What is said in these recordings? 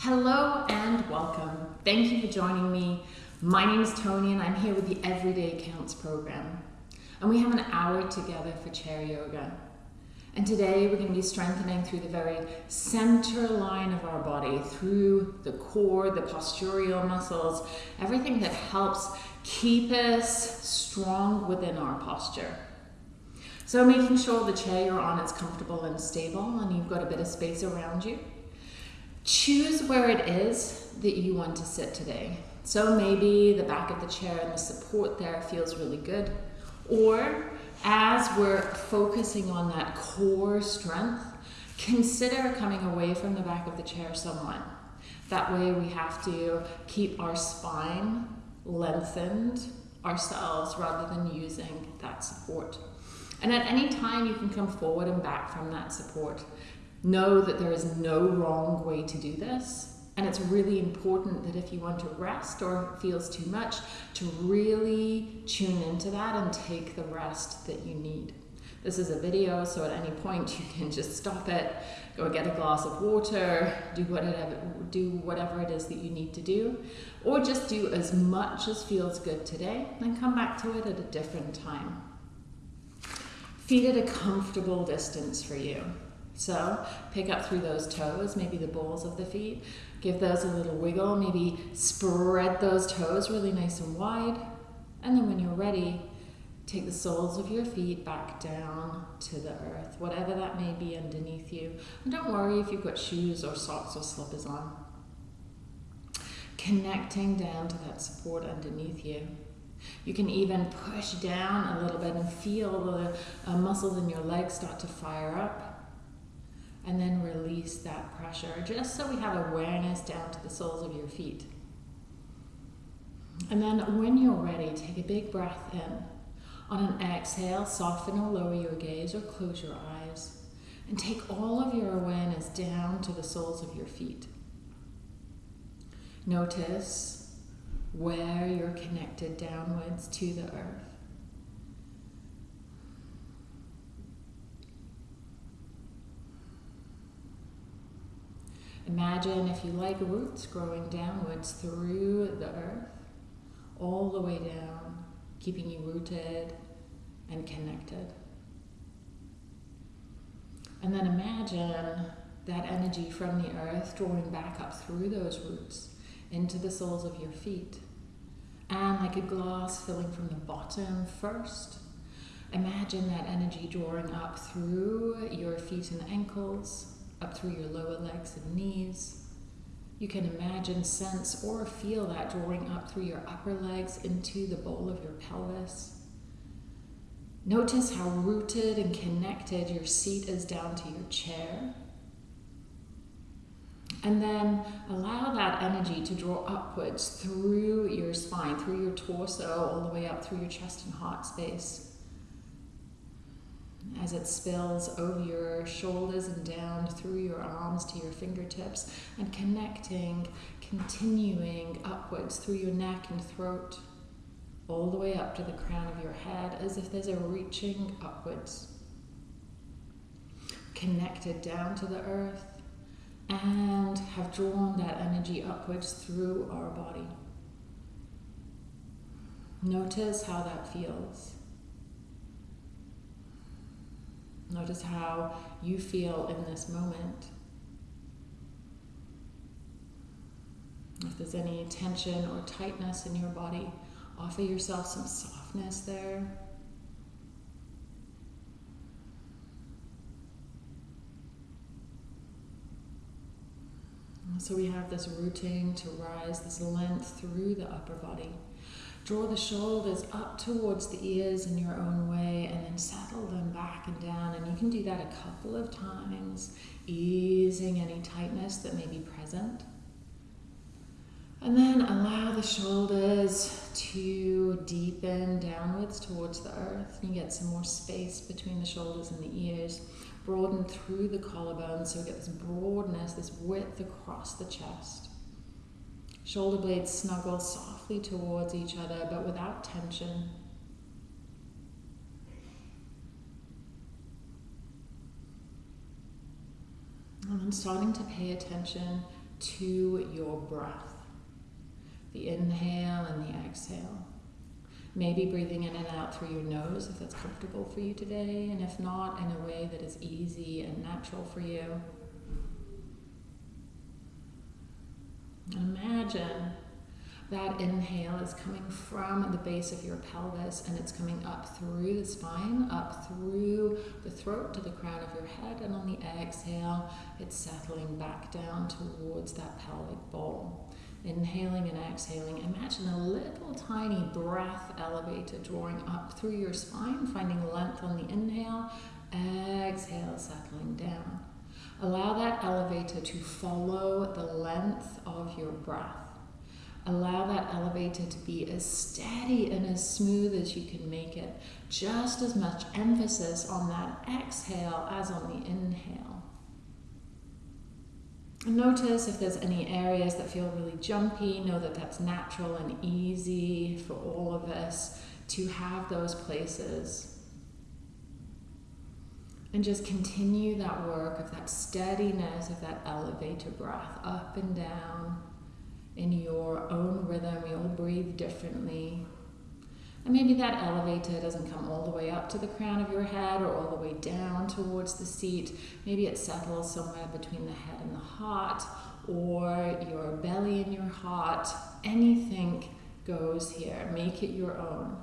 Hello and welcome. Thank you for joining me. My name is Tony and I'm here with the Everyday Counts program. And we have an hour together for chair yoga. And today we're going to be strengthening through the very center line of our body, through the core, the postural muscles, everything that helps keep us strong within our posture. So making sure the chair you're on is comfortable and stable and you've got a bit of space around you. Choose where it is that you want to sit today. So maybe the back of the chair and the support there feels really good. Or as we're focusing on that core strength, consider coming away from the back of the chair somewhat. That way we have to keep our spine lengthened ourselves rather than using that support. And at any time you can come forward and back from that support. Know that there is no wrong way to do this. And it's really important that if you want to rest or it feels too much, to really tune into that and take the rest that you need. This is a video, so at any point you can just stop it, go get a glass of water, do whatever, do whatever it is that you need to do, or just do as much as feels good today, then come back to it at a different time. Feet at a comfortable distance for you. So pick up through those toes, maybe the balls of the feet. Give those a little wiggle. Maybe spread those toes really nice and wide. And then when you're ready, take the soles of your feet back down to the earth, whatever that may be underneath you. And don't worry if you've got shoes or socks or slippers on. Connecting down to that support underneath you. You can even push down a little bit and feel the uh, muscles in your legs start to fire up and then release that pressure just so we have awareness down to the soles of your feet. And then when you're ready, take a big breath in. On an exhale, soften or lower your gaze or close your eyes. And take all of your awareness down to the soles of your feet. Notice where you're connected downwards to the earth. Imagine, if you like, roots growing downwards through the earth, all the way down, keeping you rooted and connected. And then imagine that energy from the earth drawing back up through those roots into the soles of your feet. And like a glass filling from the bottom first, imagine that energy drawing up through your feet and ankles, up through your lower legs and knees. You can imagine, sense, or feel that drawing up through your upper legs into the bowl of your pelvis. Notice how rooted and connected your seat is down to your chair. And then allow that energy to draw upwards through your spine, through your torso, all the way up through your chest and heart space as it spills over your shoulders and down through your arms to your fingertips and connecting, continuing upwards through your neck and throat, all the way up to the crown of your head as if there's a reaching upwards. Connected down to the earth and have drawn that energy upwards through our body. Notice how that feels. Notice how you feel in this moment. If there's any tension or tightness in your body, offer yourself some softness there. So we have this rooting to rise, this length through the upper body. Draw the shoulders up towards the ears in your own way and then settle them back and down. And you can do that a couple of times, easing any tightness that may be present. And then allow the shoulders to deepen downwards towards the earth. You get some more space between the shoulders and the ears. Broaden through the collarbone so we get this broadness, this width across the chest. Shoulder blades snuggle softly towards each other, but without tension. And then starting to pay attention to your breath. The inhale and the exhale. Maybe breathing in and out through your nose if that's comfortable for you today, and if not, in a way that is easy and natural for you. Imagine that inhale is coming from the base of your pelvis and it's coming up through the spine, up through the throat to the crown of your head, and on the exhale, it's settling back down towards that pelvic bowl. Inhaling and exhaling, imagine a little tiny breath elevator drawing up through your spine, finding length on the inhale, exhale, settling down. Allow that elevator to follow the length of your breath. Allow that elevator to be as steady and as smooth as you can make it. Just as much emphasis on that exhale as on the inhale. Notice if there's any areas that feel really jumpy. Know that that's natural and easy for all of us to have those places. And just continue that work of that steadiness, of that elevator breath up and down in your own rhythm. All breathe differently. And maybe that elevator doesn't come all the way up to the crown of your head or all the way down towards the seat. Maybe it settles somewhere between the head and the heart or your belly and your heart. Anything goes here. Make it your own.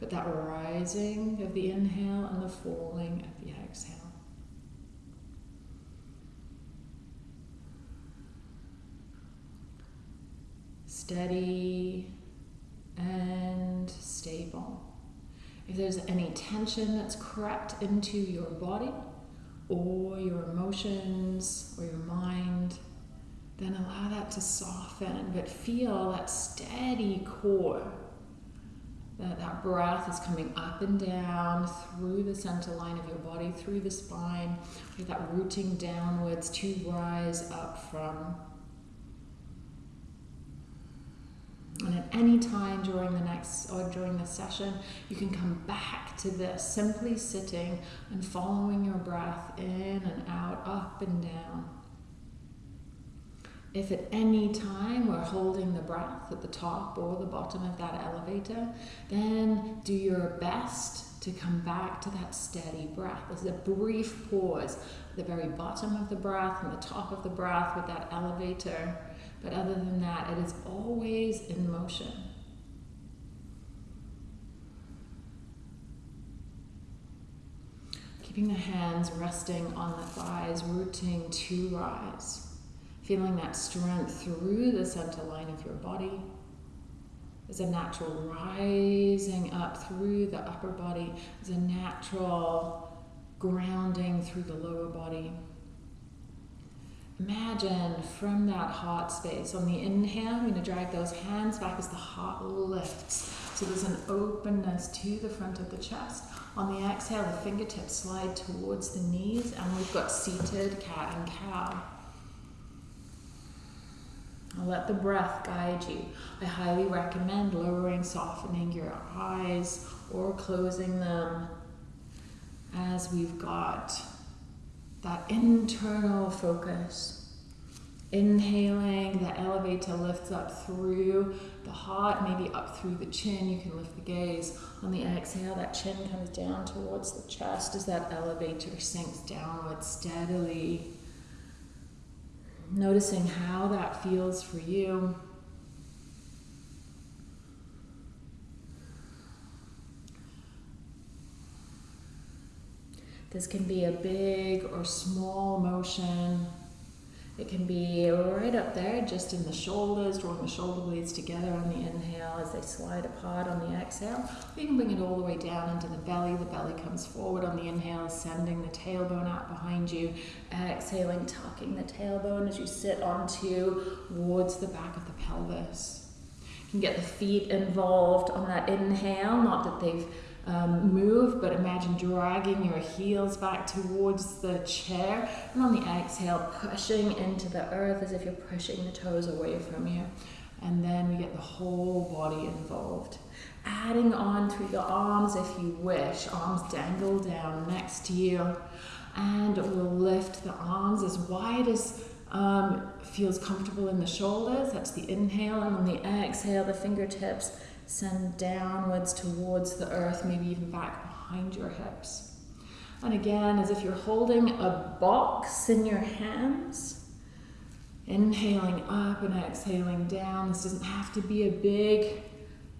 But that rising of the inhale and the falling of the exhale. Steady and stable. If there's any tension that's crept into your body or your emotions or your mind, then allow that to soften, but feel that steady core that, that breath is coming up and down through the center line of your body, through the spine, with that rooting downwards to rise up from. And at any time during the next or during the session, you can come back to this, simply sitting and following your breath in and out, up and down. If at any time we're holding the breath at the top or the bottom of that elevator, then do your best to come back to that steady breath. There's a brief pause at the very bottom of the breath and the top of the breath with that elevator. But other than that, it is always in motion. Keeping the hands resting on the thighs, rooting to rise. Feeling that strength through the center line of your body. There's a natural rising up through the upper body. There's a natural grounding through the lower body. Imagine from that heart space, on the inhale, I'm going to drag those hands back as the heart lifts. So there's an openness to the front of the chest. On the exhale, the fingertips slide towards the knees, and we've got seated cat and cow. Let the breath guide you. I highly recommend lowering, softening your eyes or closing them as we've got that internal focus. Inhaling, the elevator lifts up through the heart, maybe up through the chin. You can lift the gaze. On the exhale, that chin comes down towards the chest as that elevator sinks downward steadily noticing how that feels for you. This can be a big or small motion. It can be right up there, just in the shoulders, drawing the shoulder blades together on the inhale as they slide apart on the exhale. You can bring it all the way down into the belly. The belly comes forward on the inhale, sending the tailbone out behind you. Exhaling, tucking the tailbone as you sit onto towards the back of the pelvis. You can get the feet involved on that inhale, not that they've um, move, but imagine dragging your heels back towards the chair. And on the exhale, pushing into the earth as if you're pushing the toes away from you. And then we get the whole body involved. Adding on through the arms if you wish. Arms dangle down next to you. And we'll lift the arms as wide as um, feels comfortable in the shoulders. That's the inhale. And on the exhale, the fingertips send downwards towards the earth, maybe even back behind your hips. And again, as if you're holding a box in your hands. Inhaling up and exhaling down. This doesn't have to be a big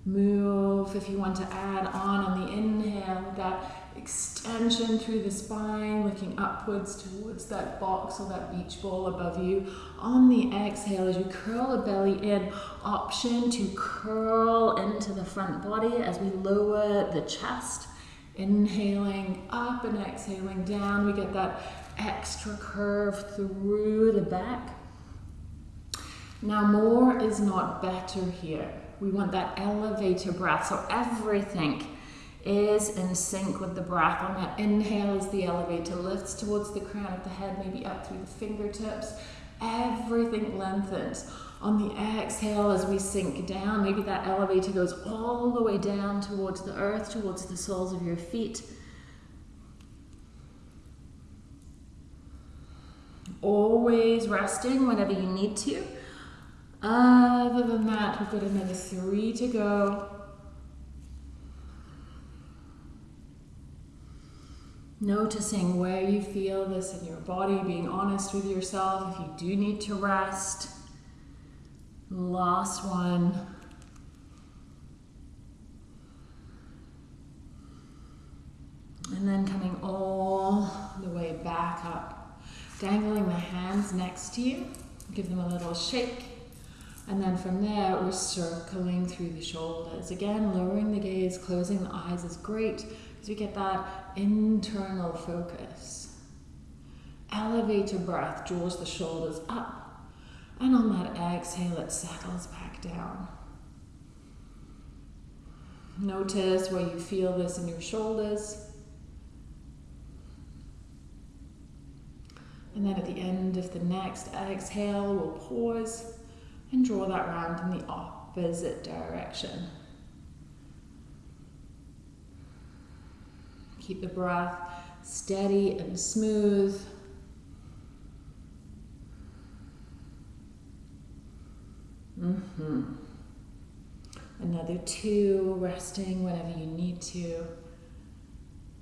move. If you want to add on on the inhale, that extension through the spine, looking upwards towards that box or that beach ball above you. On the exhale, as you curl the belly in, option to curl into the front body as we lower the chest. Inhaling up and exhaling down, we get that extra curve through the back. Now, more is not better here. We want that elevator breath, so everything is in sync with the breath. On that inhale, as the elevator lifts towards the crown of the head, maybe up through the fingertips, everything lengthens. On the exhale, as we sink down, maybe that elevator goes all the way down towards the earth, towards the soles of your feet. Always resting whenever you need to. Other than that, we've got another three to go. Noticing where you feel this in your body, being honest with yourself if you do need to rest. Last one. And then coming all the way back up. Dangling the hands next to you. Give them a little shake. And then from there, we're circling through the shoulders. Again, lowering the gaze, closing the eyes is great because we get that internal focus. Elevate your breath, draws the shoulders up. And on that exhale, it settles back down. Notice where you feel this in your shoulders. And then at the end of the next exhale, we'll pause and draw that round in the opposite direction. Keep the breath steady and smooth. Mm-hmm. Another two, resting whenever you need to.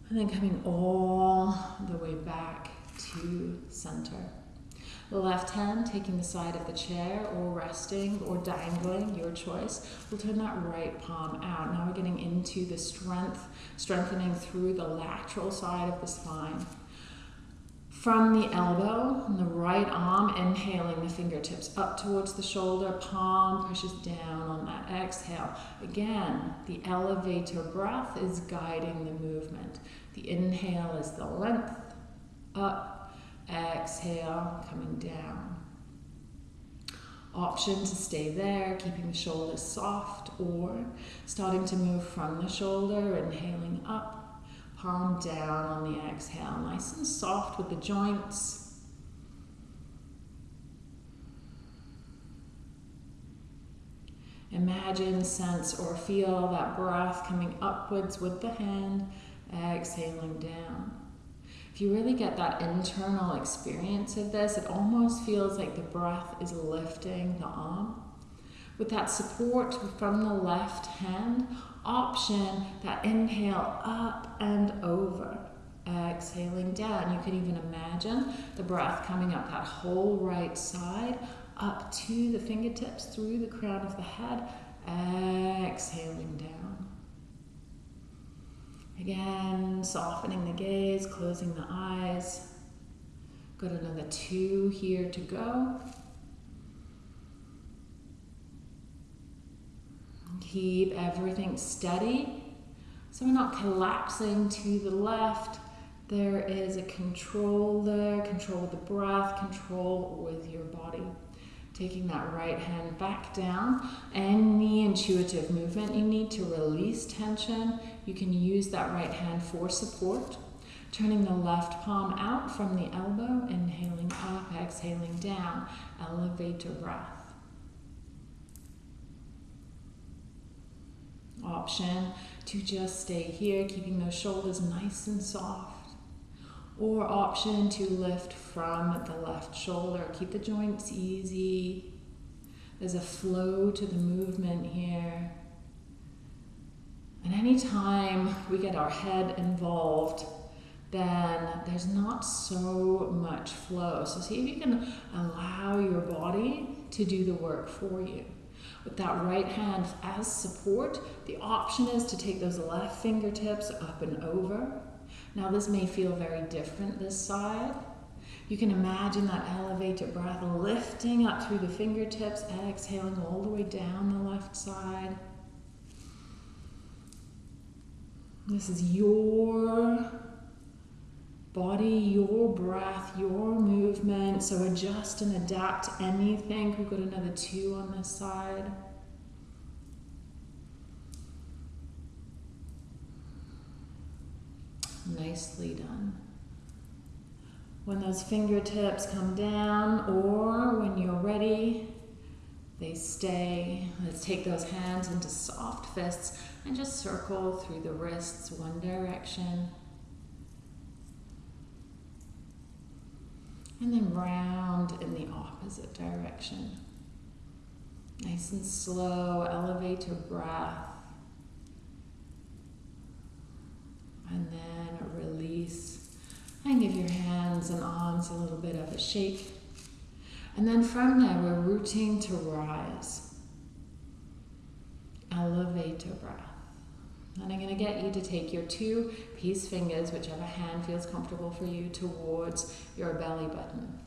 And then coming all the way back to center. The left hand taking the side of the chair or resting or dangling, your choice. We'll turn that right palm out. Now we're getting into the strength, strengthening through the lateral side of the spine. From the elbow and the right arm, inhaling the fingertips up towards the shoulder, palm pushes down on that exhale. Again, the elevator breath is guiding the movement. The inhale is the length, up, Exhale, coming down. Option to stay there, keeping the shoulders soft, or starting to move from the shoulder, inhaling up, palm down on the exhale, nice and soft with the joints. Imagine, sense, or feel that breath coming upwards with the hand, exhaling down. You really get that internal experience of this, it almost feels like the breath is lifting the arm. With that support from the left hand, option that inhale up and over, exhaling down. You can even imagine the breath coming up that whole right side, up to the fingertips, through the crown of the head, exhaling down. Again, softening the gaze, closing the eyes. Got another two here to go. Keep everything steady. So we're not collapsing to the left. There is a control there, control with the breath, control with your body. Taking that right hand back down. Any intuitive movement you need to release tension, you can use that right hand for support. Turning the left palm out from the elbow, inhaling up, exhaling down. Elevate your breath. Option to just stay here, keeping those shoulders nice and soft. or option to lift from the left shoulder. Keep the joints easy. There's a flow to the movement here. And anytime we get our head involved, then there's not so much flow. So see if you can allow your body to do the work for you. With that right hand as support, the option is to take those left fingertips up and over. Now this may feel very different this side. You can imagine that elevated breath lifting up through the fingertips, exhaling all the way down the left side. This is your body, your breath, your movement. So adjust and adapt anything. We've got another two on this side. Nicely done. When those fingertips come down or when you're ready, they stay. Let's take those hands into soft fists and just circle through the wrists one direction. And then round in the opposite direction. Nice and slow, elevate your breath. And then release. And give your hands and arms a little bit of a shake. And then from there, we're rooting to rise. Elevate your breath. And I'm going to get you to take your two peace fingers, whichever hand feels comfortable for you, towards your belly button.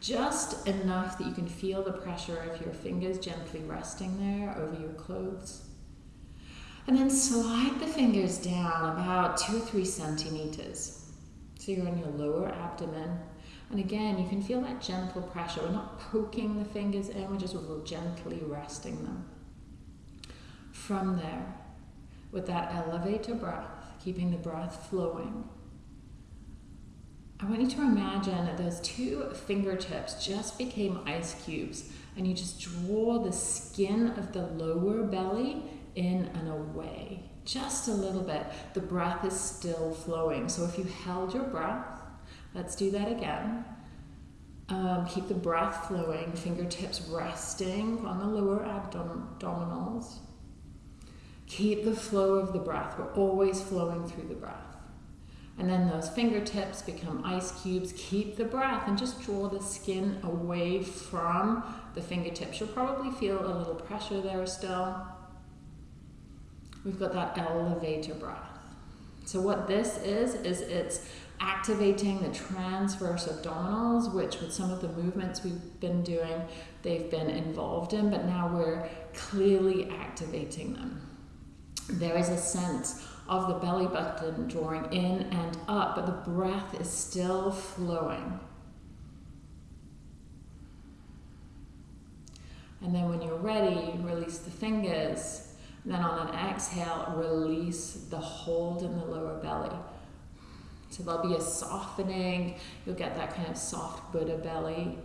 Just enough that you can feel the pressure of your fingers gently resting there over your clothes. And then slide the fingers down about two or three centimeters. So you're on your lower abdomen. And again, you can feel that gentle pressure. We're not poking the fingers in, we're just gently resting them. From there, with that elevator breath, keeping the breath flowing. I want you to imagine that those two fingertips just became ice cubes and you just draw the skin of the lower belly in and away. Just a little bit. The breath is still flowing. So if you held your breath, let's do that again. Um, keep the breath flowing, fingertips resting on the lower abdominals. Keep the flow of the breath. We're always flowing through the breath. And then those fingertips become ice cubes. Keep the breath and just draw the skin away from the fingertips. You'll probably feel a little pressure there still. We've got that elevator breath. So what this is, is it's activating the transverse abdominals, which with some of the movements we've been doing, they've been involved in, but now we're clearly activating them there is a sense of the belly button drawing in and up, but the breath is still flowing. And then when you're ready, release the fingers. And then on an exhale, release the hold in the lower belly. So there'll be a softening. You'll get that kind of soft Buddha belly.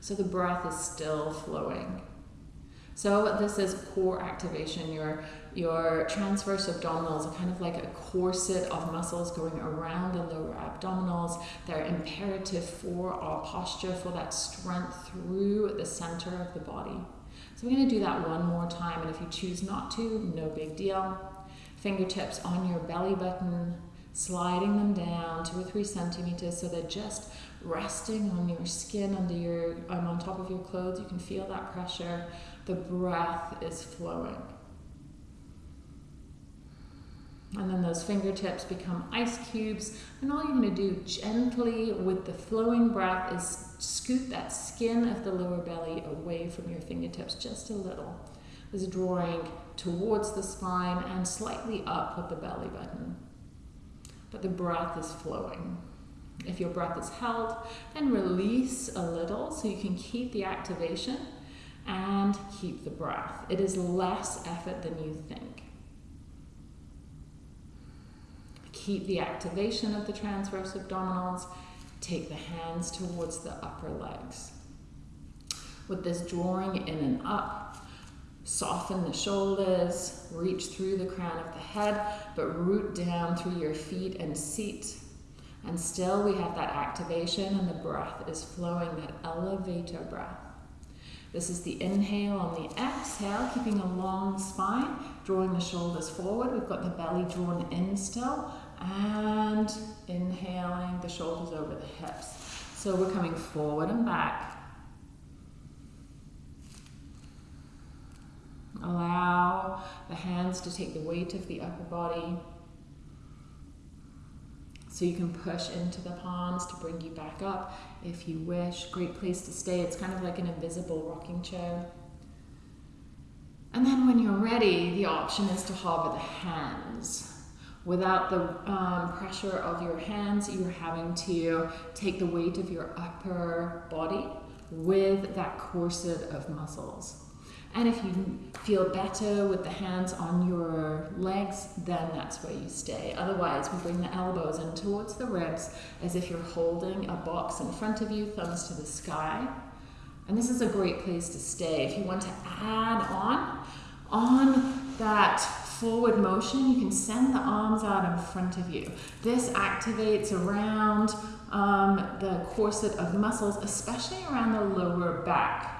So the breath is still flowing. So this is core activation. Your, your transverse abdominals are kind of like a corset of muscles going around the lower abdominals. They're imperative for our posture, for that strength through the center of the body. So we're going to do that one more time, and if you choose not to, no big deal. Fingertips on your belly button, sliding them down two or three centimeters so they're just resting on your skin under your um, on top of your clothes. You can feel that pressure the breath is flowing. And then those fingertips become ice cubes. And all you're going to do gently with the flowing breath is scoot that skin of the lower belly away from your fingertips just a little. Is drawing towards the spine and slightly up with the belly button. But the breath is flowing. If your breath is held, then release a little so you can keep the activation and keep the breath. It is less effort than you think. Keep the activation of the transverse abdominals. Take the hands towards the upper legs. With this drawing in and up, Soften the shoulders, reach through the crown of the head, but root down through your feet and seat. And still we have that activation and the breath is flowing, that elevator breath. This is the inhale on the exhale, keeping a long spine, drawing the shoulders forward. We've got the belly drawn in still, and inhaling the shoulders over the hips. So we're coming forward and back. Allow the hands to take the weight of the upper body. So you can push into the palms to bring you back up if you wish. Great place to stay. It's kind of like an invisible rocking chair. And then when you're ready, the option is to hover the hands. Without the um, pressure of your hands, you're having to take the weight of your upper body with that corset of muscles. And if you feel better with the hands on your legs, then that's where you stay. Otherwise, we bring the elbows in towards the ribs as if you're holding a box in front of you, thumbs to the sky. And this is a great place to stay. If you want to add on, on that forward motion, you can send the arms out in front of you. This activates around um, the corset of muscles, especially around the lower back.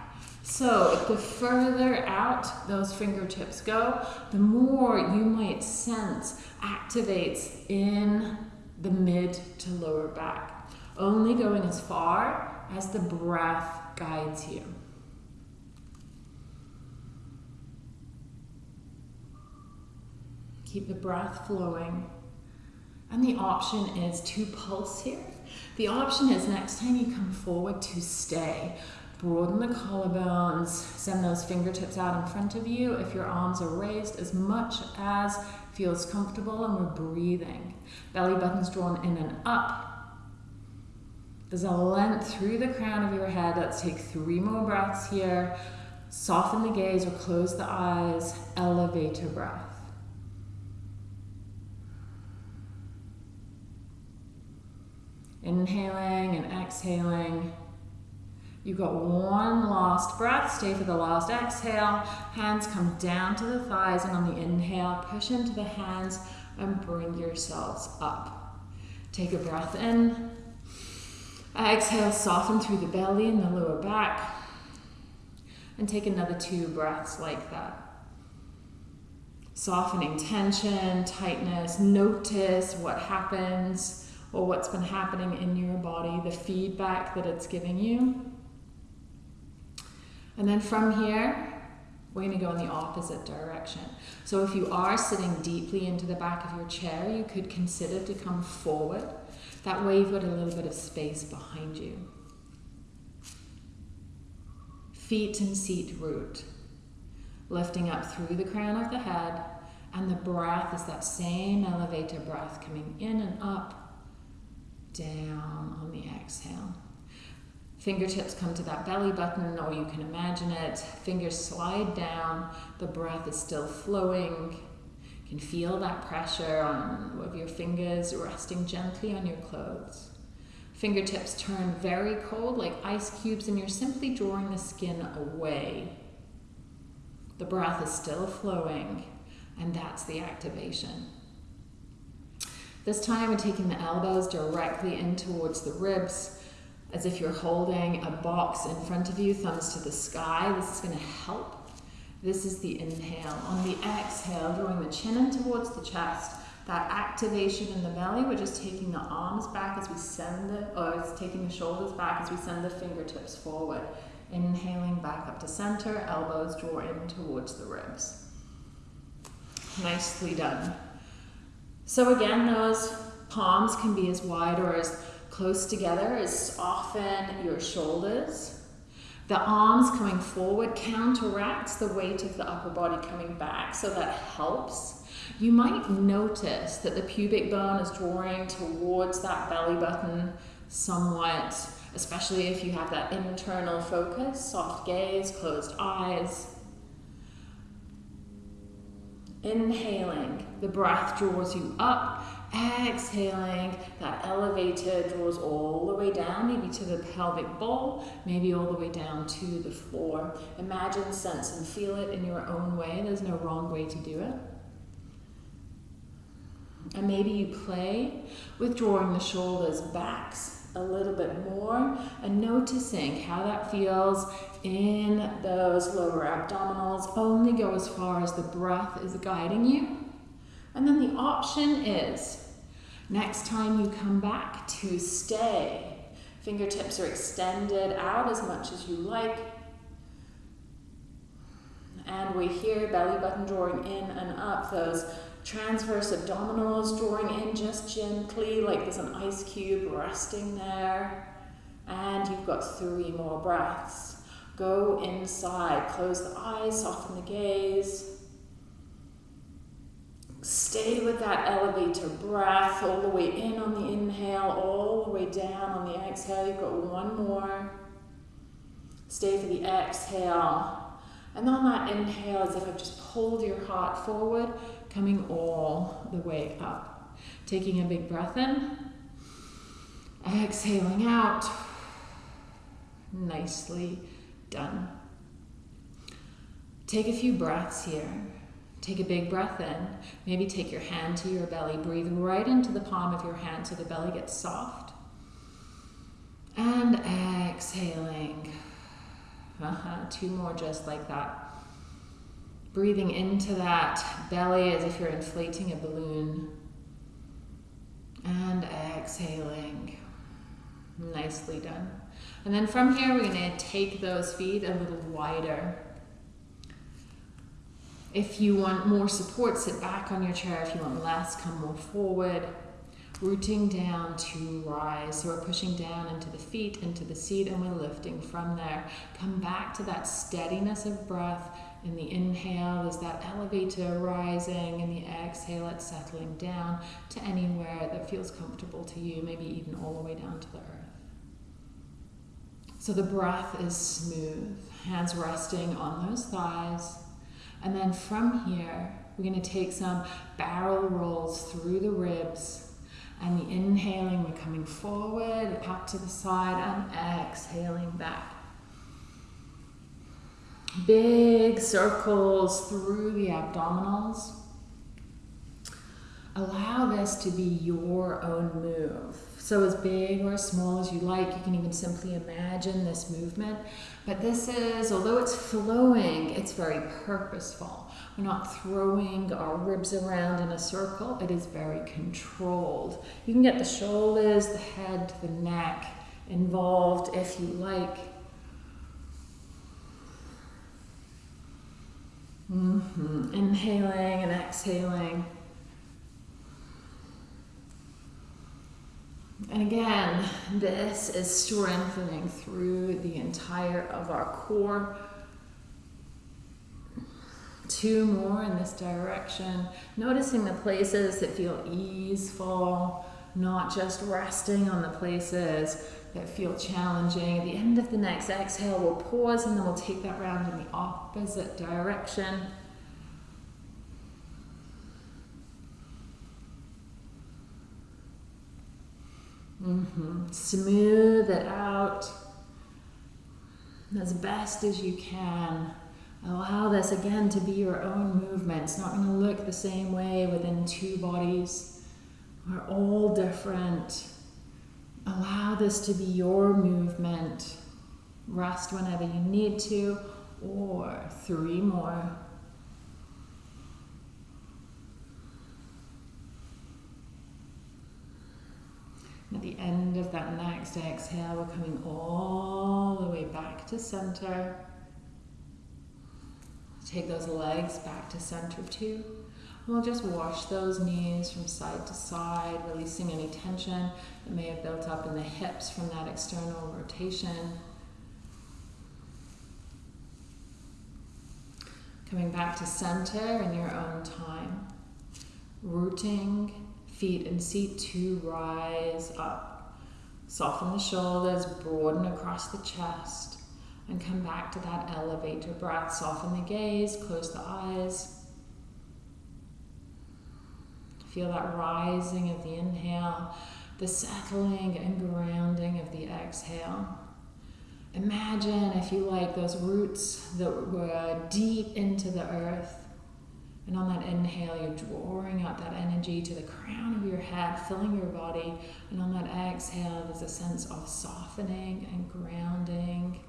So the further out those fingertips go, the more you might sense activates in the mid to lower back, only going as far as the breath guides you. Keep the breath flowing. And the option is to pulse here. The option is next time you come forward to stay. Broaden the collarbones, send those fingertips out in front of you if your arms are raised as much as feels comfortable and we're breathing. Belly button's drawn in and up. There's a length through the crown of your head. Let's take three more breaths here. Soften the gaze or close the eyes. Elevator breath. Inhaling and exhaling. You've got one last breath. Stay for the last exhale. Hands come down to the thighs, and on the inhale, push into the hands and bring yourselves up. Take a breath in. Exhale, soften through the belly and the lower back. And take another two breaths like that. Softening tension, tightness. Notice what happens or what's been happening in your body, the feedback that it's giving you. And then from here, we're going to go in the opposite direction. So if you are sitting deeply into the back of your chair, you could consider to come forward. That way you've got a little bit of space behind you. Feet and seat root, lifting up through the crown of the head, and the breath is that same elevator breath coming in and up, down on the exhale. Fingertips come to that belly button, or you can imagine it. Fingers slide down. The breath is still flowing. You can feel that pressure on of your fingers resting gently on your clothes. Fingertips turn very cold, like ice cubes, and you're simply drawing the skin away. The breath is still flowing, and that's the activation. This time, we're taking the elbows directly in towards the ribs as if you're holding a box in front of you, thumbs to the sky. This is going to help. This is the inhale. On the exhale, drawing the chin in towards the chest. That activation in the belly, we're just taking the arms back as we send the, or it's taking the shoulders back as we send the fingertips forward. Inhaling back up to center, elbows draw in towards the ribs. Nicely done. So again, those palms can be as wide or as close together is soften your shoulders. The arms coming forward counteracts the weight of the upper body coming back, so that helps. You might notice that the pubic bone is drawing towards that belly button somewhat, especially if you have that internal focus, soft gaze, closed eyes. Inhaling, the breath draws you up exhaling, that elevator draws all the way down, maybe to the pelvic bowl, maybe all the way down to the floor. Imagine, sense, and feel it in your own way. There's no wrong way to do it. And maybe you play with drawing the shoulders backs a little bit more and noticing how that feels in those lower abdominals. Only go as far as the breath is guiding you. And then the option is next time you come back to stay. Fingertips are extended out as much as you like. And we hear belly button drawing in and up, those transverse abdominals drawing in just gently, like there's an ice cube resting there. And you've got three more breaths. Go inside, close the eyes, soften the gaze. Stay with that elevator breath all the way in on the inhale, all the way down on the exhale. You've got one more. Stay for the exhale. And on that inhale, as if I've just pulled your heart forward, coming all the way up. Taking a big breath in, exhaling out. Nicely done. Take a few breaths here. Take a big breath in. Maybe take your hand to your belly. breathing right into the palm of your hand so the belly gets soft. And exhaling. Uh-huh. Two more just like that. Breathing into that belly as if you're inflating a balloon. And exhaling. Nicely done. And then from here, we're going to take those feet a little wider. If you want more support, sit back on your chair. If you want less, come more forward. Rooting down to rise. So we're pushing down into the feet, into the seat, and we're lifting from there. Come back to that steadiness of breath. In the inhale, there's that elevator rising. In the exhale, it's settling down to anywhere that feels comfortable to you, maybe even all the way down to the earth. So the breath is smooth, hands resting on those thighs. And then from here, we're going to take some barrel rolls through the ribs. And the inhaling, we're coming forward, up to the side, and exhaling back. Big circles through the abdominals. Allow this to be your own move. So as big or as small as you like, you can even simply imagine this movement. But this is, although it's flowing, it's very purposeful. We're not throwing our ribs around in a circle. It is very controlled. You can get the shoulders, the head, the neck involved if you like. Mm-hmm. Inhaling and exhaling. And again, this is strengthening through the entire of our core. Two more in this direction. Noticing the places that feel easeful, not just resting on the places that feel challenging. At the end of the next exhale, we'll pause and then we'll take that round in the opposite direction. Mm-hmm. Smooth it out as best as you can. Allow this again to be your own movement. It's not going to look the same way within two bodies. We're all different. Allow this to be your movement. Rest whenever you need to, or three more. At the end of that next exhale, we're coming all the way back to center. Take those legs back to center too. And We'll just wash those knees from side to side, releasing any tension that may have built up in the hips from that external rotation. Coming back to center in your own time. Rooting feet and seat to rise up. Soften the shoulders, broaden across the chest, and come back to that elevator breath. Soften the gaze, close the eyes. Feel that rising of the inhale, the settling and grounding of the exhale. Imagine, if you like, those roots that were deep into the earth. And on that inhale, you're drawing out that energy to the crown of your head, filling your body. And on that exhale, there's a sense of softening and grounding.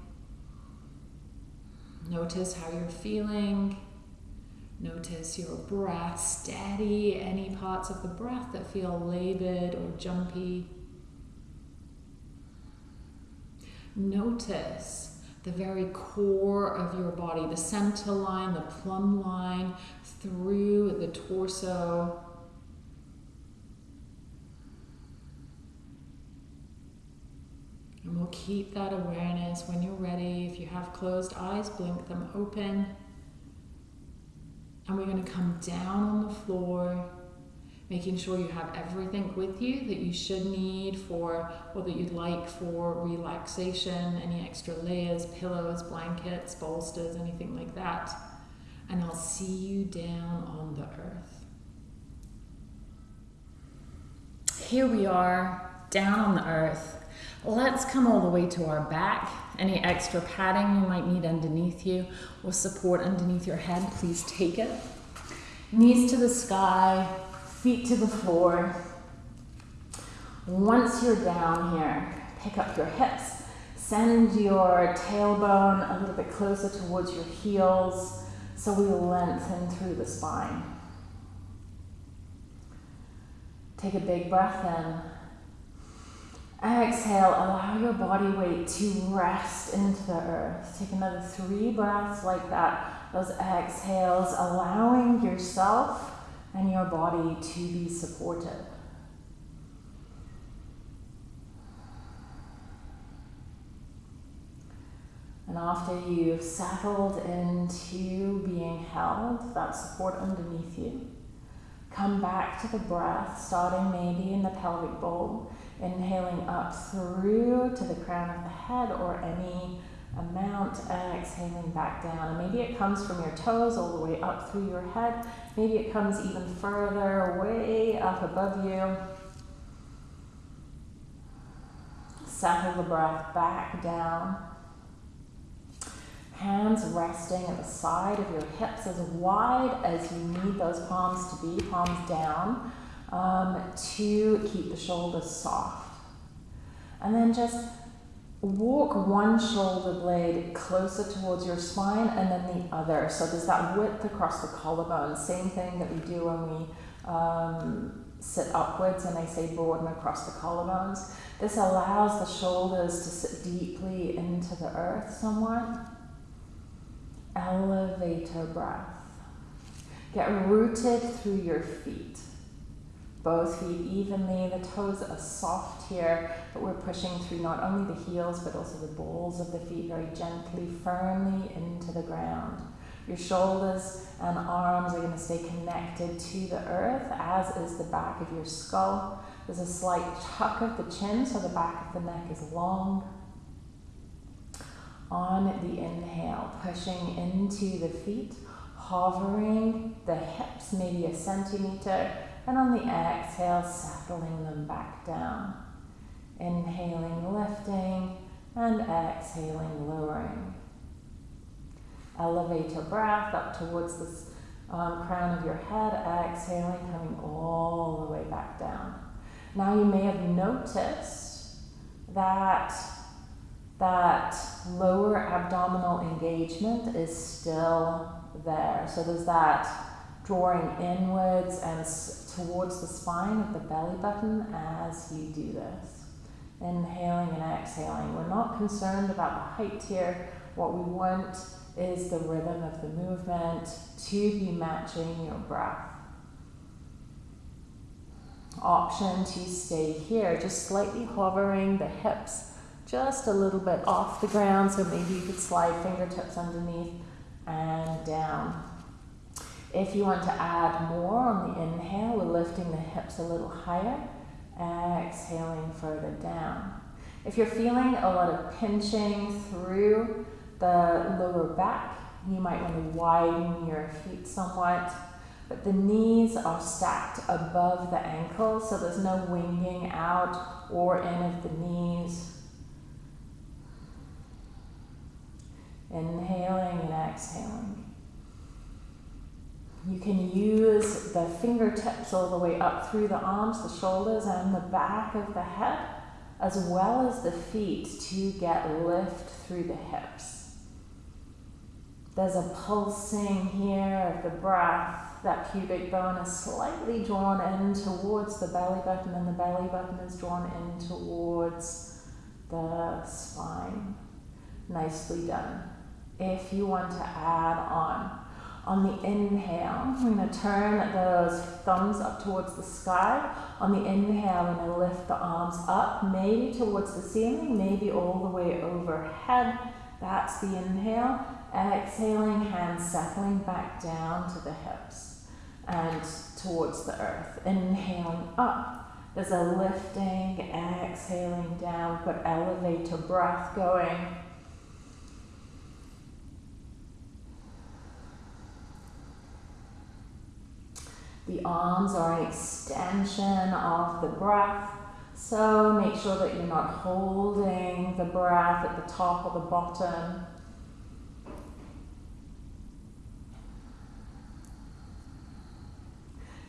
Notice how you're feeling. Notice your breath steady, any parts of the breath that feel labored or jumpy. Notice the very core of your body, the center line, the plumb line through the torso. And we'll keep that awareness when you're ready. If you have closed eyes, blink them open. And we're going to come down on the floor making sure you have everything with you that you should need for or that you'd like for relaxation, any extra layers, pillows, blankets, bolsters, anything like that. And I'll see you down on the earth. Here we are, down on the earth. Let's come all the way to our back. Any extra padding you might need underneath you or support underneath your head, please take it. Knees to the sky, feet to the floor. Once you're down here, pick up your hips. Send your tailbone a little bit closer towards your heels so we lengthen through the spine. Take a big breath in. Exhale, allow your body weight to rest into the earth. Take another three breaths like that. Those exhales, allowing yourself and your body to be supported. And after you've settled into being held, that support underneath you, come back to the breath, starting maybe in the pelvic bowl, inhaling up through to the crown of the head or any amount, exhaling back down. And maybe it comes from your toes all the way up through your head. Maybe it comes even further, way up above you. Settle the breath back down. Hands resting at the side of your hips as wide as you need those palms to be, palms down, um, to keep the shoulders soft. And then just walk one shoulder blade closer towards your spine and then the other. So there's that width across the collarbone. Same thing that we do when we um, sit upwards and I say broaden across the collarbones. This allows the shoulders to sit deeply into the earth somewhat. Elevator breath. Get rooted through your feet both feet evenly. The toes are soft here, but we're pushing through not only the heels, but also the balls of the feet very gently, firmly into the ground. Your shoulders and arms are going to stay connected to the earth, as is the back of your skull. There's a slight tuck of the chin, so the back of the neck is long. On the inhale, pushing into the feet, hovering the hips maybe a centimeter and on the exhale, settling them back down. Inhaling, lifting, and exhaling, lowering. Elevate your breath up towards the um, crown of your head, exhaling, coming all the way back down. Now you may have noticed that that lower abdominal engagement is still there. So there's that drawing inwards and towards the spine of the belly button as you do this. Inhaling and exhaling. We're not concerned about the height here. What we want is the rhythm of the movement to be matching your breath. Option to stay here, just slightly hovering the hips just a little bit off the ground, so maybe you could slide fingertips underneath and down. If you want to add more on the inhale, we're lifting the hips a little higher, exhaling further down. If you're feeling a lot of pinching through the lower back, you might want to widen your feet somewhat. but the knees are stacked above the ankles, so there's no winging out or in of the knees. Inhaling and exhaling. You can use the fingertips all the way up through the arms, the shoulders, and the back of the head, as well as the feet to get lift through the hips. There's a pulsing here of the breath. That pubic bone is slightly drawn in towards the belly button, and the belly button is drawn in towards the spine. Nicely done. If you want to add on, on the inhale, we're going to turn those thumbs up towards the sky. On the inhale, we're going to lift the arms up, maybe towards the ceiling, maybe all the way overhead. That's the inhale. Exhaling, hands settling back down to the hips and towards the earth. Inhaling up. There's a lifting, exhaling down. Got elevator breath going. The arms are an extension of the breath. So make sure that you're not holding the breath at the top or the bottom.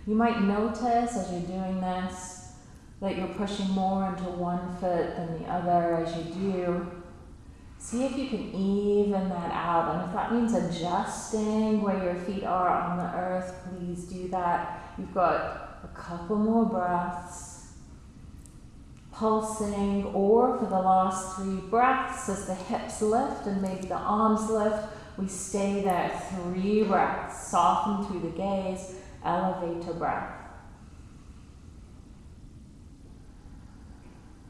You might notice as you're doing this that you're pushing more into one foot than the other as you do. See if you can even that out. And if that means adjusting where your feet are on the earth, please do that. You've got a couple more breaths. Pulsing, or for the last three breaths, as the hips lift and maybe the arms lift, we stay there. Three breaths. Soften through the gaze, elevator breath.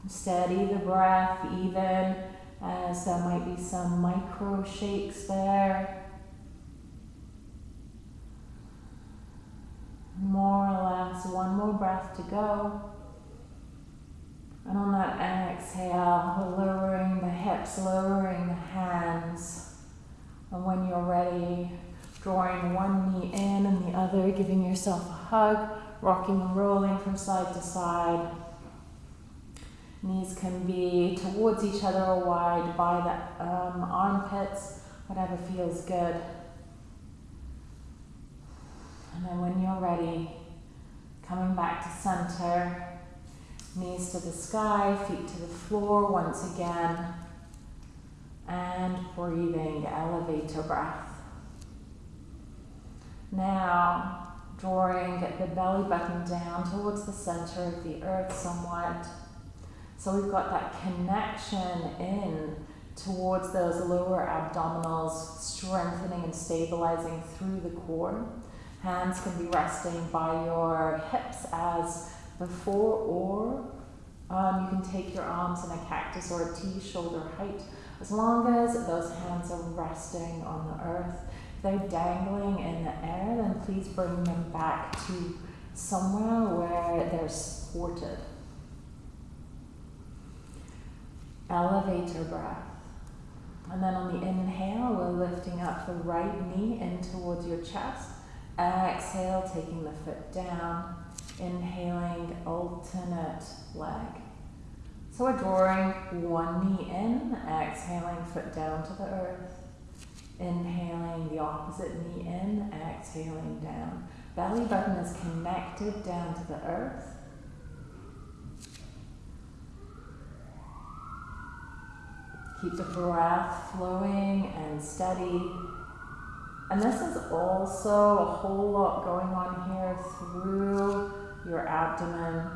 Steady the breath, even as there might be some micro shakes there. More or less, one more breath to go. And on that exhale, lowering the hips, lowering the hands. And when you're ready, drawing one knee in and the other, giving yourself a hug, rocking and rolling from side to side. Knees can be towards each other or wide by the um, armpits, whatever feels good. And then when you're ready, coming back to center, knees to the sky, feet to the floor once again, and breathing, elevator breath. Now, drawing the belly button down towards the center of the earth somewhat so we've got that connection in towards those lower abdominals, strengthening and stabilizing through the core. Hands can be resting by your hips as before, or um, you can take your arms in a cactus or a T shoulder height, as long as those hands are resting on the earth. If they're dangling in the air, then please bring them back to somewhere where they're supported. Elevator breath. And then on the inhale, we're lifting up the right knee in towards your chest. Exhale, taking the foot down. Inhaling, alternate leg. So we're drawing one knee in, exhaling, foot down to the earth. Inhaling the opposite knee in, exhaling down. Belly button is connected down to the earth. Keep the breath flowing and steady. And this is also a whole lot going on here through your abdomen.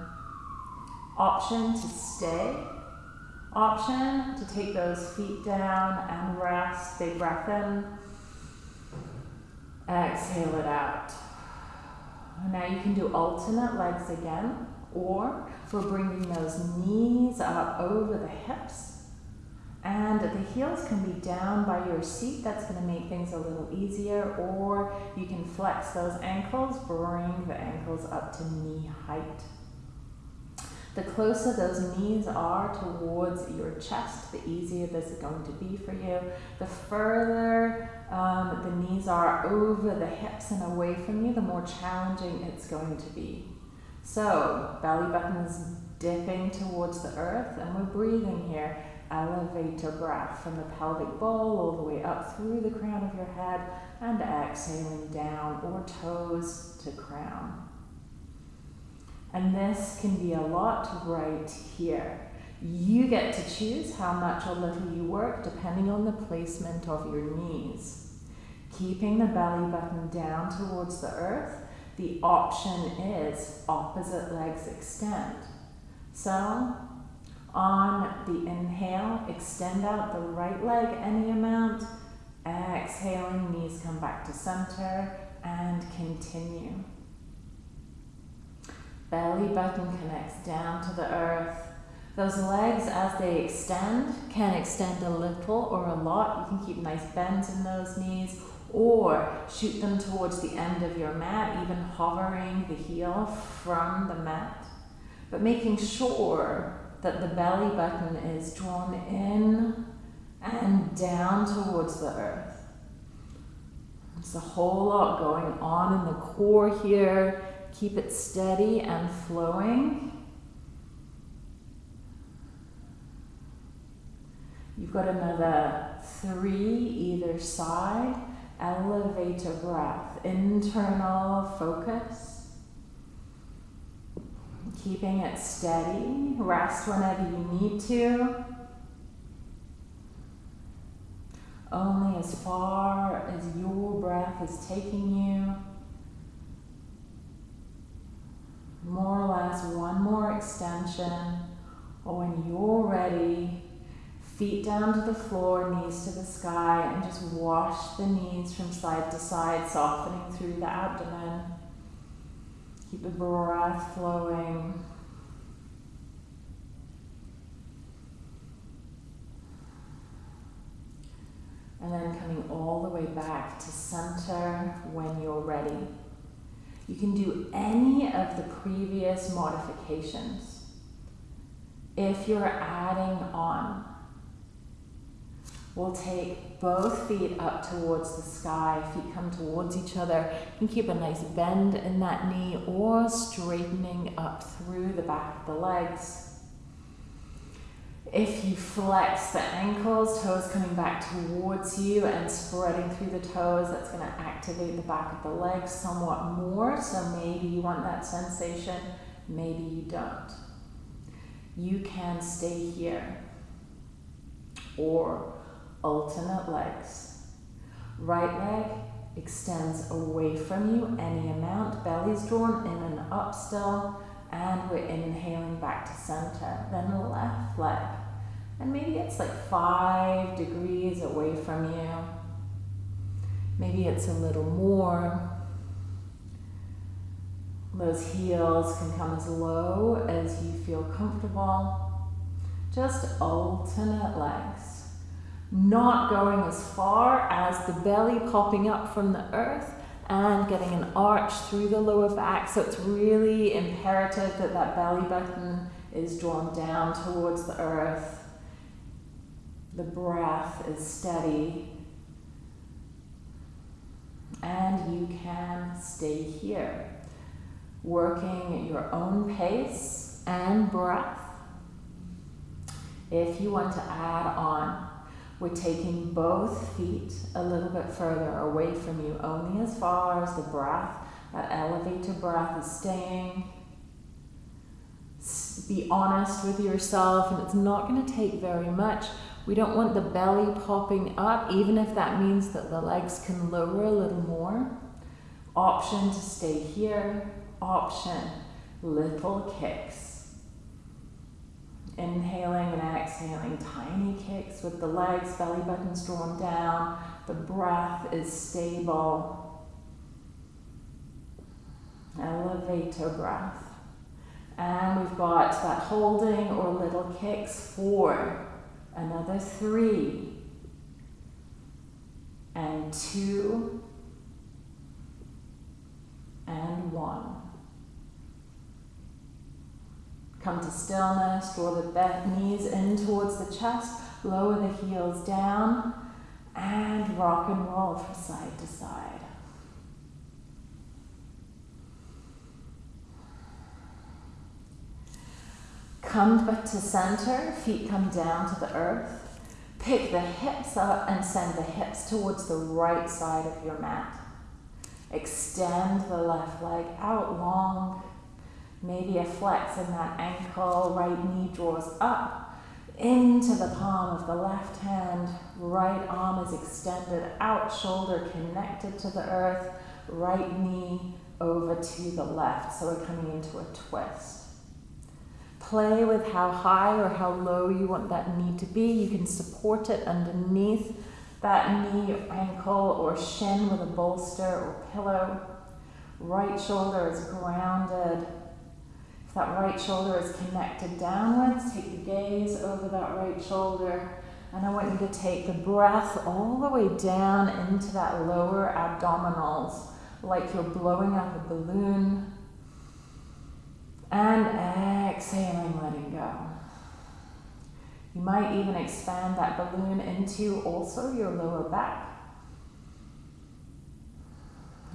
Option to stay. Option to take those feet down and rest. Big breath in. Exhale it out. Now you can do alternate legs again, or we're bringing those knees up over the hips and the heels can be down by your seat. That's going to make things a little easier. Or you can flex those ankles, bring the ankles up to knee height. The closer those knees are towards your chest, the easier this is going to be for you. The further um, the knees are over the hips and away from you, the more challenging it's going to be. So, belly button is dipping towards the earth, and we're breathing here. Elevator breath from the pelvic bowl all the way up through the crown of your head and exhaling down or toes to crown. And this can be a lot right here. You get to choose how much or little you work depending on the placement of your knees. Keeping the belly button down towards the earth, the option is opposite legs extend. So on the inhale, extend out the right leg any amount. Exhaling, knees come back to center and continue. Belly button connects down to the earth. Those legs, as they extend, can extend a little or a lot. You can keep nice bends in those knees or shoot them towards the end of your mat, even hovering the heel from the mat. But making sure that the belly button is drawn in and down towards the earth. There's a whole lot going on in the core here. Keep it steady and flowing. You've got another three either side. Elevator breath, internal focus keeping it steady. Rest whenever you need to. Only as far as your breath is taking you. More or less one more extension. Or when you're ready, feet down to the floor, knees to the sky, and just wash the knees from side to side, softening through the abdomen. Keep the breath flowing. And then coming all the way back to center when you're ready. You can do any of the previous modifications. If you're adding on, We'll take both feet up towards the sky, feet come towards each other. You can keep a nice bend in that knee or straightening up through the back of the legs. If you flex the ankles, toes coming back towards you and spreading through the toes, that's going to activate the back of the legs somewhat more. So maybe you want that sensation, maybe you don't. You can stay here or alternate legs. Right leg extends away from you any amount, belly's drawn in and up still, and we're inhaling back to center. Then the left leg, and maybe it's like five degrees away from you. Maybe it's a little more. Those heels can come as low as you feel comfortable. Just alternate legs not going as far as the belly popping up from the earth and getting an arch through the lower back. So it's really imperative that that belly button is drawn down towards the earth. The breath is steady. And you can stay here, working at your own pace and breath. If you want to add on we're taking both feet a little bit further away from you, only as far as the breath, that elevator breath is staying. Be honest with yourself, and it's not going to take very much. We don't want the belly popping up, even if that means that the legs can lower a little more. Option to stay here, option little kicks. Inhaling and exhaling, tiny kicks with the legs, belly buttons drawn down. The breath is stable. Elevator breath. And we've got that holding or little kicks. Four. Another three. And two. And one. Come to stillness, draw the knees in towards the chest, lower the heels down, and rock and roll from side to side. Come back to center, feet come down to the earth. Pick the hips up and send the hips towards the right side of your mat. Extend the left leg out long. Maybe a flex in that ankle. Right knee draws up into the palm of the left hand. Right arm is extended out, shoulder connected to the earth. Right knee over to the left. So we're coming into a twist. Play with how high or how low you want that knee to be. You can support it underneath that knee, ankle, or shin with a bolster or pillow. Right shoulder is grounded. That right shoulder is connected downwards, take the gaze over that right shoulder. And I want you to take the breath all the way down into that lower abdominals, like you're blowing up a balloon. And exhaling, letting go. You might even expand that balloon into also your lower back.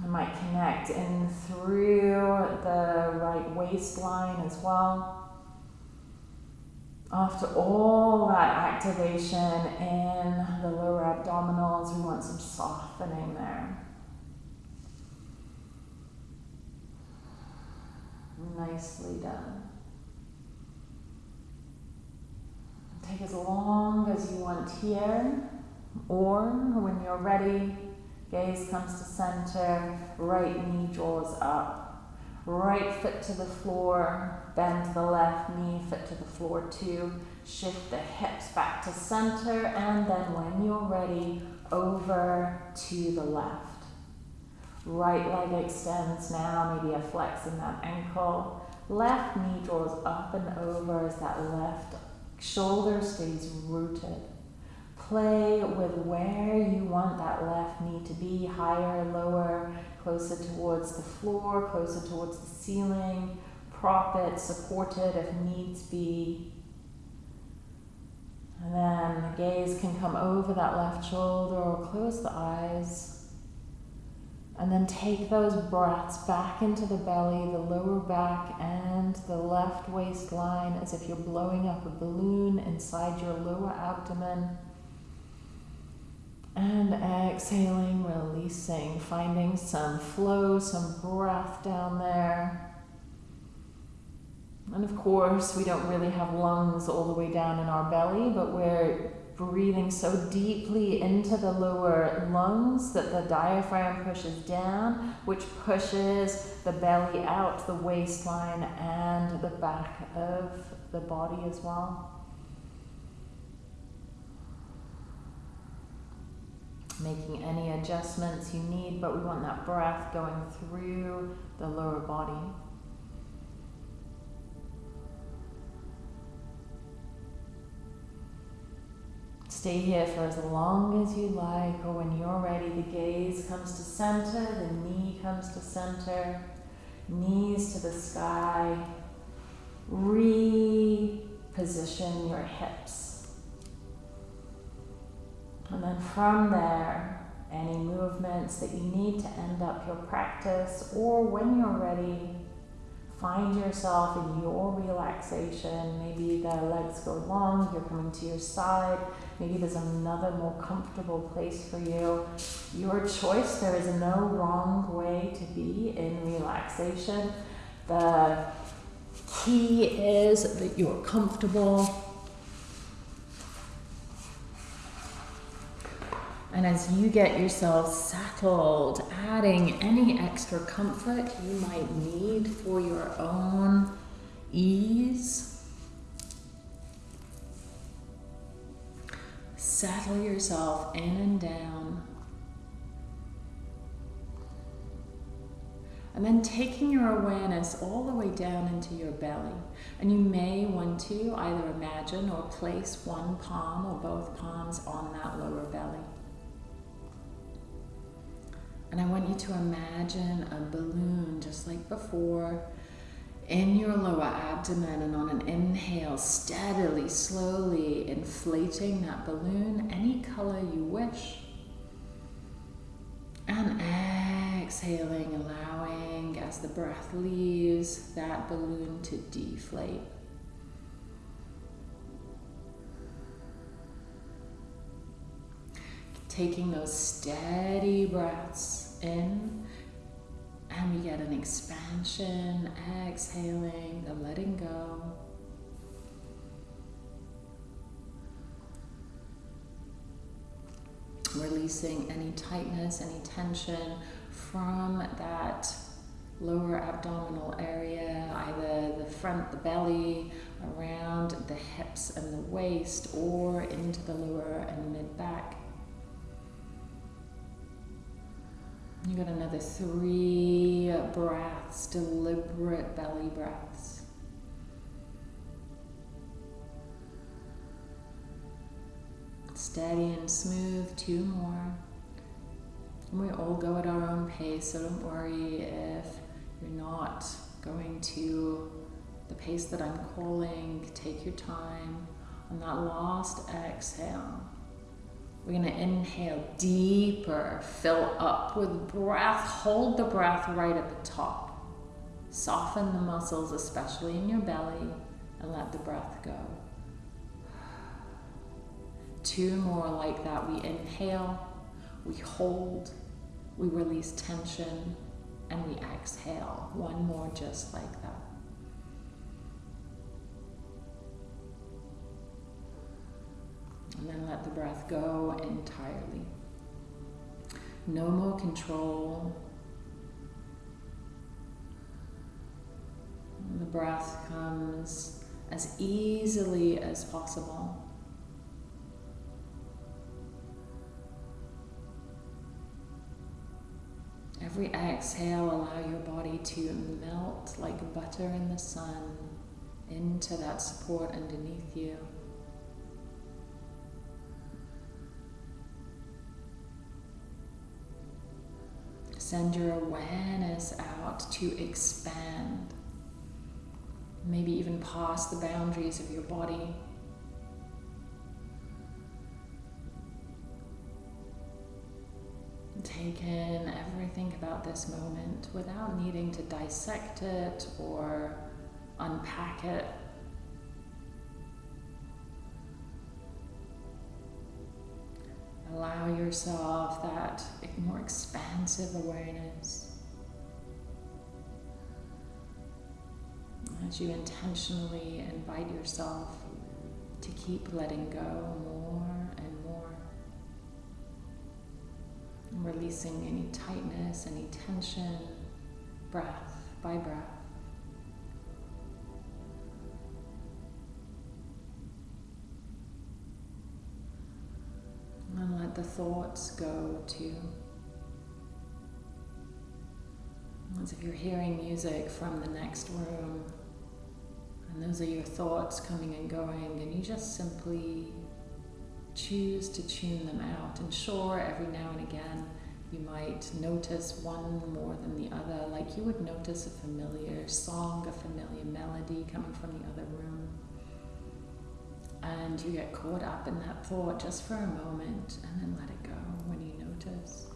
You might connect in through the right waistline as well. After all that activation in the lower abdominals, we want some softening there. Nicely done. Take as long as you want here, or when you're ready, gaze comes to center, right knee draws up, right foot to the floor, bend to the left knee, foot to the floor too. Shift the hips back to center, and then when you're ready, over to the left. Right leg extends now, maybe a flex in that ankle. Left knee draws up and over as that left Shoulder stays rooted. Play with where you want that left knee to be, higher, lower, closer towards the floor, closer towards the ceiling. Prop it, support it if needs be. And then the gaze can come over that left shoulder or close the eyes. And then take those breaths back into the belly, the lower back, and the left waistline as if you're blowing up a balloon inside your lower abdomen. And exhaling, releasing, finding some flow, some breath down there. And of course, we don't really have lungs all the way down in our belly, but we're breathing so deeply into the lower lungs that the diaphragm pushes down, which pushes the belly out, the waistline, and the back of the body as well. Making any adjustments you need, but we want that breath going through the lower body. Stay here for as long as you like, or when you're ready, the gaze comes to center, the knee comes to center, knees to the sky. Reposition your hips. And then from there, any movements that you need to end up your practice, or when you're ready, Find yourself in your relaxation. Maybe the legs go long, you're coming to your side. Maybe there's another more comfortable place for you. Your choice. There is no wrong way to be in relaxation. The key is that you're comfortable And as you get yourself settled, adding any extra comfort you might need for your own ease. Settle yourself in and down. And then taking your awareness all the way down into your belly. And you may want to either imagine or place one palm or both palms on that lower belly. And I want you to imagine a balloon just like before. in your lower abdomen and on an inhale, steadily, slowly inflating that balloon any color you wish. And exhaling, allowing as the breath leaves that balloon to deflate. Taking those steady breaths in and we get an expansion, exhaling, the letting go. Releasing any tightness, any tension from that lower abdominal area, either the front, the belly, around the hips and the waist, or into the lower and mid back. You got another three breaths, deliberate belly breaths. Steady and smooth, two more. And we all go at our own pace, so don't worry if you're not going to the pace that I'm calling. Take your time. On that last exhale, we're going to inhale deeper, fill up with breath. Hold the breath right at the top. Soften the muscles, especially in your belly, and let the breath go. Two more like that. We inhale, we hold, we release tension, and we exhale. One more just like that. And then let the breath go entirely. No more control. The breath comes as easily as possible. Every exhale, allow your body to melt like butter in the sun into that support underneath you. Send your awareness out to expand. Maybe even past the boundaries of your body. Take in everything about this moment without needing to dissect it or unpack it. Allow yourself that more expansive awareness as you intentionally invite yourself to keep letting go more and more, releasing any tightness, any tension, breath by breath. And let the thoughts go too. As if you're hearing music from the next room, and those are your thoughts coming and going, and you just simply choose to tune them out. And sure, every now and again, you might notice one more than the other, like you would notice a familiar song, a familiar melody coming from the other room and you get caught up in that thought just for a moment and then let it go when you notice.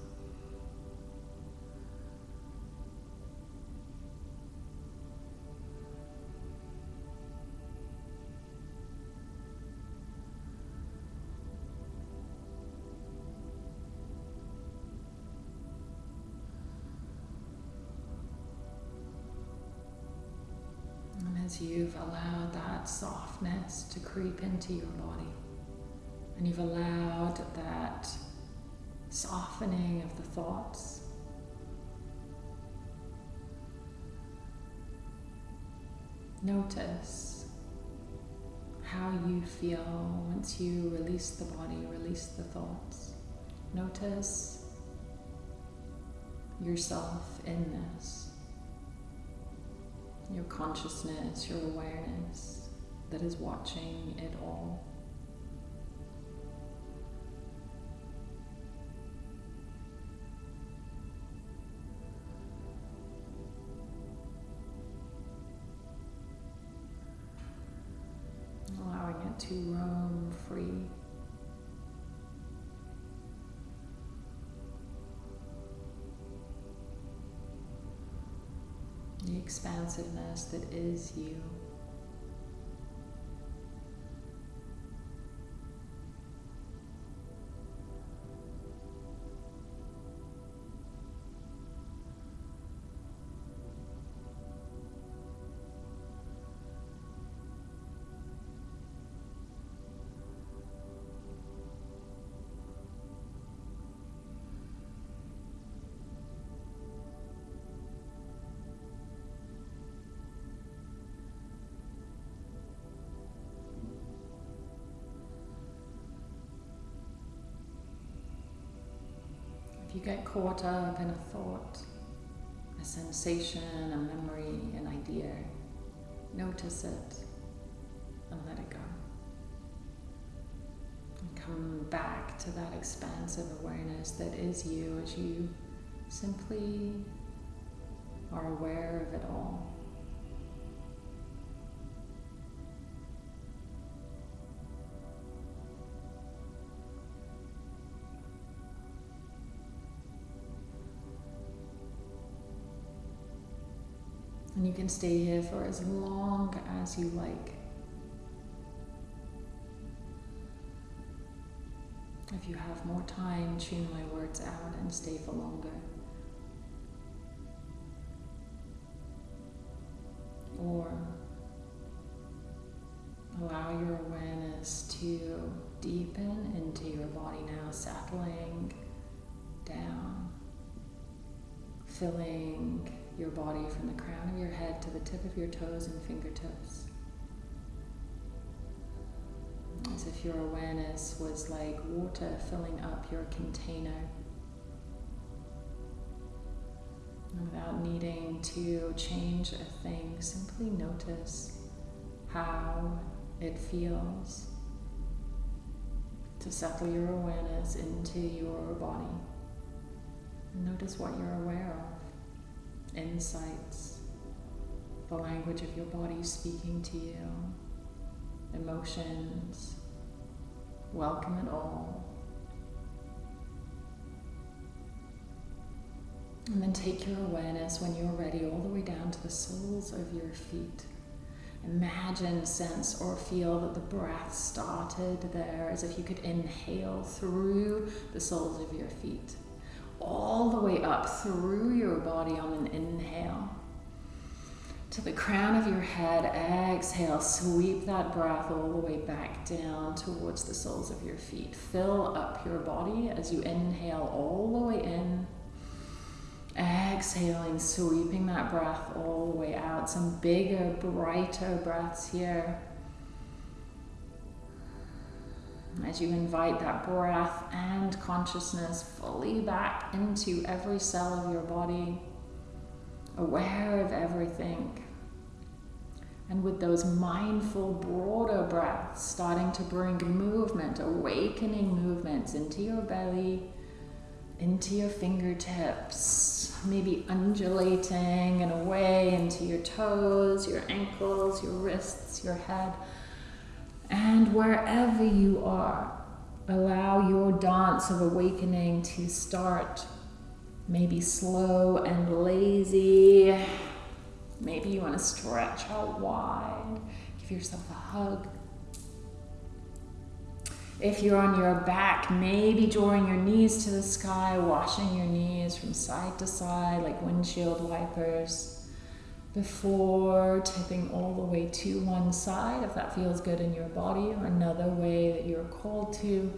And as you've allowed that softness to creep into your body. And you've allowed that softening of the thoughts. Notice how you feel once you release the body, release the thoughts. Notice yourself in this your consciousness, your awareness that is watching it all. Allowing it to roam free. the expansiveness that is you. You get caught up in a thought, a sensation, a memory, an idea, notice it and let it go. And come back to that expansive awareness that is you as you simply are aware of it all. Can stay here for as long as you like. If you have more time, tune my words out and stay for longer. Or your body from the crown of your head to the tip of your toes and fingertips. As if your awareness was like water filling up your container. And without needing to change a thing, simply notice how it feels to settle your awareness into your body. Notice what you're aware of insights, the language of your body speaking to you, emotions. Welcome it all. And then take your awareness when you're ready all the way down to the soles of your feet. Imagine, sense, or feel that the breath started there as if you could inhale through the soles of your feet all the way up through your body on an inhale. To the crown of your head, exhale, sweep that breath all the way back down towards the soles of your feet. Fill up your body as you inhale all the way in. Exhaling, sweeping that breath all the way out. Some bigger, brighter breaths here as you invite that breath and consciousness fully back into every cell of your body, aware of everything. And with those mindful, broader breaths, starting to bring movement, awakening movements into your belly, into your fingertips, maybe undulating and away into your toes, your ankles, your wrists, your head and wherever you are, allow your dance of awakening to start. Maybe slow and lazy. Maybe you want to stretch out wide. Give yourself a hug. If you're on your back, maybe drawing your knees to the sky, washing your knees from side to side like windshield wipers before tipping all the way to one side, if that feels good in your body, or another way that you're called to.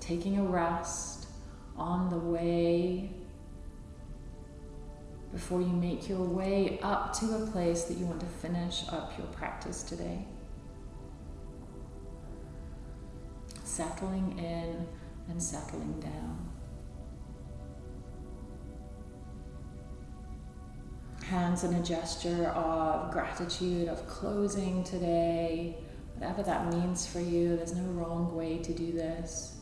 Taking a rest on the way before you make your way up to a place that you want to finish up your practice today. Settling in and settling down. Hands in a gesture of gratitude, of closing today, whatever that means for you. There's no wrong way to do this.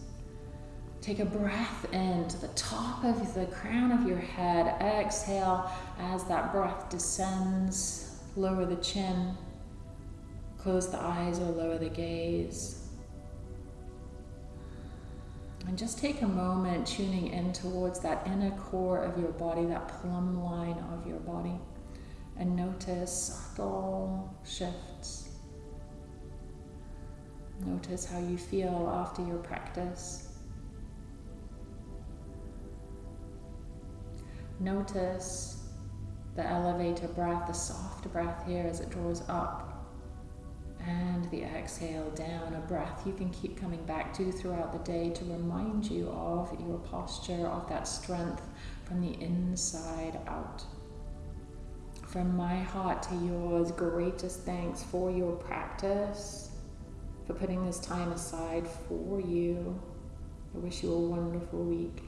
Take a breath in to the top of the crown of your head. Exhale as that breath descends. Lower the chin. Close the eyes or lower the gaze. And just take a moment tuning in towards that inner core of your body, that plumb line of your body, and notice subtle shifts. Notice how you feel after your practice. Notice the elevator breath, the soft breath here as it draws up and the exhale down, a breath you can keep coming back to throughout the day to remind you of your posture, of that strength from the inside out. From my heart to yours, greatest thanks for your practice, for putting this time aside for you. I wish you a wonderful week.